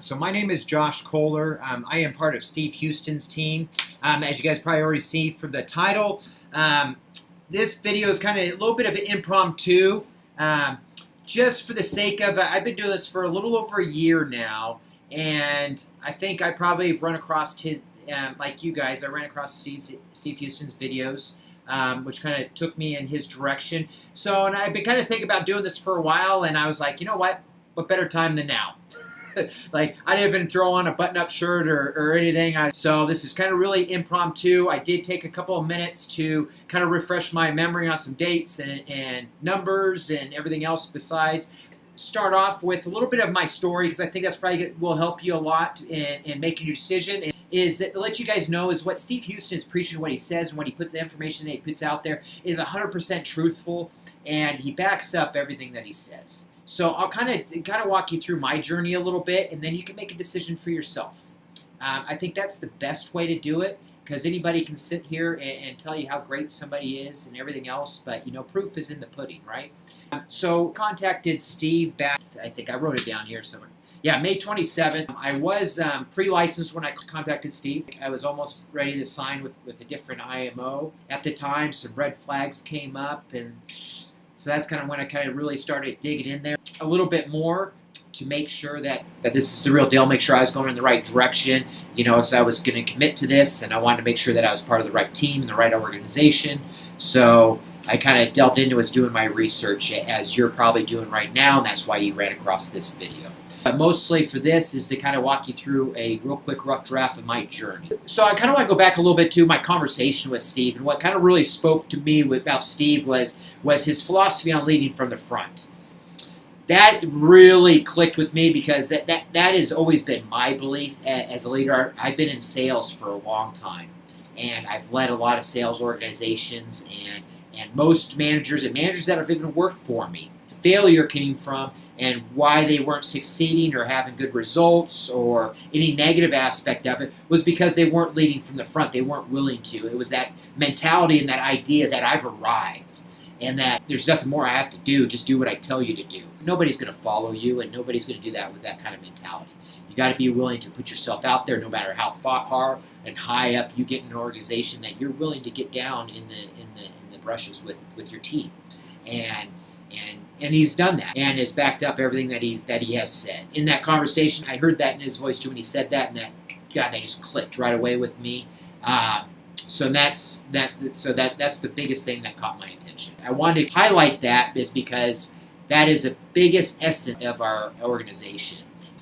So my name is Josh Kohler. Um, I am part of Steve Houston's team. Um, as you guys probably already see from the title, um, this video is kind of a little bit of an impromptu. Um, just for the sake of, I've been doing this for a little over a year now, and I think I probably have run across his, um, like you guys, I ran across Steve's, Steve Houston's videos. Um, which kind of took me in his direction. So, and I've been kind of thinking about doing this for a while, and I was like, you know what? What better time than now? like I didn't even throw on a button-up shirt or, or anything. I, so this is kind of really impromptu. I did take a couple of minutes to kind of refresh my memory on some dates and, and numbers and everything else besides. Start off with a little bit of my story because I think that's probably will help you a lot in, in making your decision. And is that to let you guys know is what Steve Houston is preaching, what he says, and what he puts the information that he puts out there is 100% truthful, and he backs up everything that he says. So I'll kind of kind of walk you through my journey a little bit, and then you can make a decision for yourself. Um, I think that's the best way to do it because anybody can sit here and, and, tell you how great somebody is and everything else, but you know, proof is in the pudding, right? Um, so contacted Steve back. I think I wrote it down here somewhere. Yeah, May 27th. I was um, pre-licensed when I contacted Steve. I was almost ready to sign with, with a different IMO. At the time, some red flags came up, and so that's kind of when I kind of really started digging in there a little bit more to make sure that, that this is the real deal, make sure I was going in the right direction, you know, because I was going to commit to this and I wanted to make sure that I was part of the right team and the right organization. So I kind of delved into was doing my research as you're probably doing right now, and that's why you ran across this video. But mostly for this is to kind of walk you through a real quick rough draft of my journey. So I kind of want to go back a little bit to my conversation with Steve, and what kind of really spoke to me about Steve was was his philosophy on leading from the front. That really clicked with me because that, that, that has always been my belief as a leader. I've been in sales for a long time, and I've led a lot of sales organizations, and, and most managers and managers that have even worked for me failure came from and why they weren't succeeding or having good results or any negative aspect of it was because they weren't leading from the front. They weren't willing to. It was that mentality and that idea that I've arrived and that there's nothing more I have to do. Just do what I tell you to do. Nobody's going to follow you, and nobody's going to do that with that kind of mentality. You got to be willing to put yourself out there, no matter how far and high up you get in an organization. That you're willing to get down in the in the in the brushes with with your team, and and and he's done that and has backed up everything that he's that he has said in that conversation. I heard that in his voice too when he said that, and that God, that just clicked right away with me. Um, so that's that. So that that's the biggest thing that caught my attention. I wanted to highlight that is because that is the biggest essence of our organization.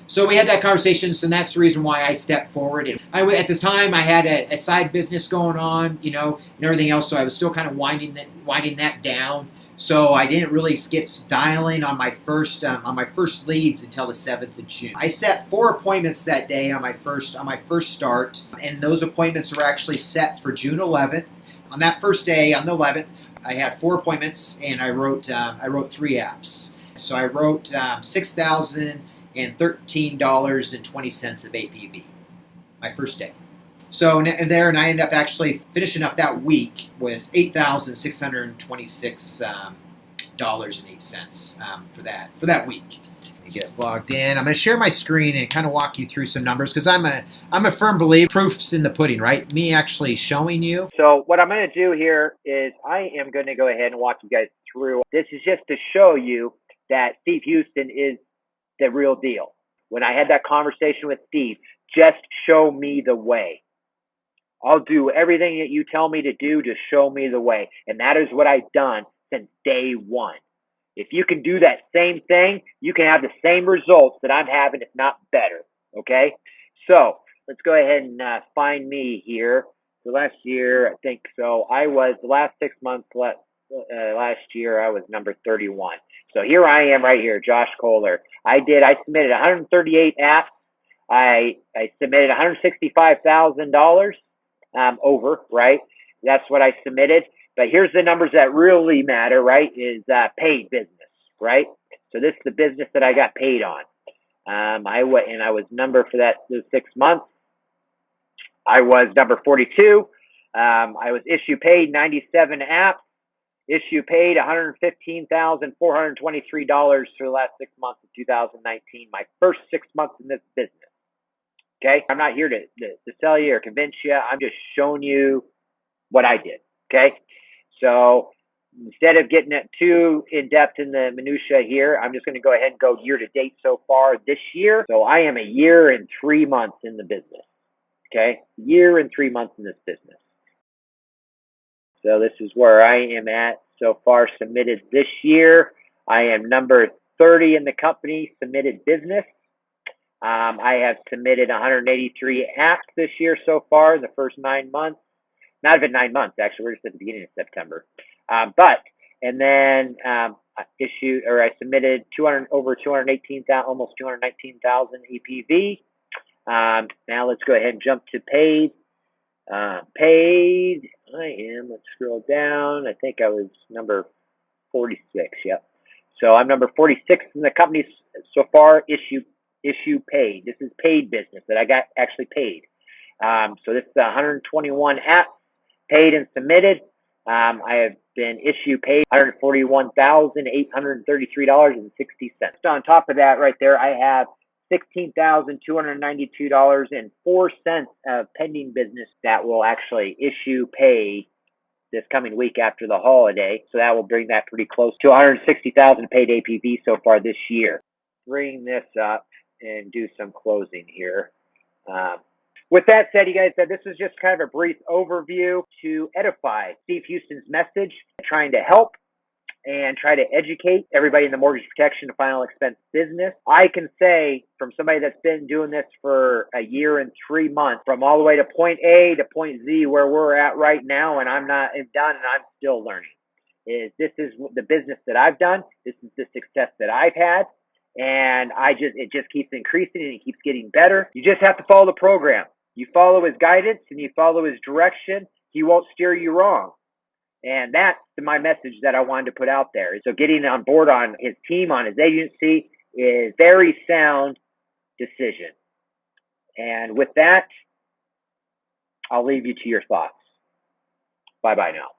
So we had that conversation, so that's the reason why I stepped forward. And I, at this time, I had a, a, side business going on, you know, and everything else. So I was still kind of winding that winding that down. So I didn't really get dialing on my first um, on my first leads until the seventh of June. I set four appointments that day on my first on my first start, and those appointments were actually set for June 11th. On that first day, on the 11th, I had four appointments, and I wrote um, I wrote three apps. So I wrote um, six thousand and thirteen dollars and twenty cents of APV. My first day. So there, and I ended up actually finishing up that week with eight thousand six hundred twenty-six um, dollars and eight cents um, for that for that week. Get logged in. I'm going to share my screen and kind of walk you through some numbers because I'm a I'm a firm believer proofs in the pudding, right? Me actually showing you. So what I'm going to do here is I am going to go ahead and walk you guys through. This is just to show you that Steve Houston is the real deal. When I had that conversation with Steve, just show me the way. I'll do everything that you tell me to do to show me the way. And that is what I've done since day one. If you can do that same thing, you can have the same results that I'm having, if not better. Okay? So let's go ahead and uh, find me here. So last year, I think so. I was the last six months last, uh, last year. I was number 31. So here I am, right here, Josh Kohler. I did. I submitted 138 apps. I I submitted 165 thousand dollars um, over, right? That's what I submitted. But here's the numbers that really matter, right? Is uh, paid business, right? So this is the business that I got paid on. Um, I went and I was number for that those six months. I was number 42. Um, I was issue paid 97 apps. Issue paid $115,423 for the last six months of 2019. My first six months in this business. Okay, I'm not here to, to, to sell you or convince you. I'm just showing you what I did. Okay, so instead of getting it too in depth in the minutia here, I'm just going to go ahead and go year to date so far this year. So I am a year and three months in the business. Okay, year and three months in this business. So this is where I am at so far submitted this year. I am number 30 in the company submitted business. Um, I have submitted 183 apps this year so far in the first nine months. Not even nine months, actually. We're just at the beginning of September. Um, but, and then um, I issued or I submitted 200 over 218,000, almost 219,000 EPV. Um, now let's go ahead and jump to paid. Uh, paid, I am, let's scroll down. I think I was number 46, yep. So I'm number 46 in the company so far, issue, issue paid. This is paid business that I got actually paid. Um, so this is 121 apps paid and submitted. Um, I have been issue paid $141,833.60. On top of that right there, I have $16,292.04 of pending business that will actually issue pay this coming week after the holiday. So that will bring that pretty close to 160,000 paid APV so far this year. Bring this up and do some closing here. Um, with that said, you guys, this is just kind of a brief overview to edify Steve Houston's message, trying to help and try to educate everybody in the mortgage protection and final expense business. I can say from somebody that's been doing this for a year and three months, from all the way to point A to point Z where we're at right now, and I'm not done and I'm still learning. Is this is the business that I've done? This is the success that I've had. And I just, it just keeps increasing and it keeps getting better. You just have to follow the program. You follow his guidance and you follow his direction. He won't steer you wrong. And that's my message that I wanted to put out there. So getting on board on his team, on his agency is very sound decision. And with that, I'll leave you to your thoughts. Bye bye now.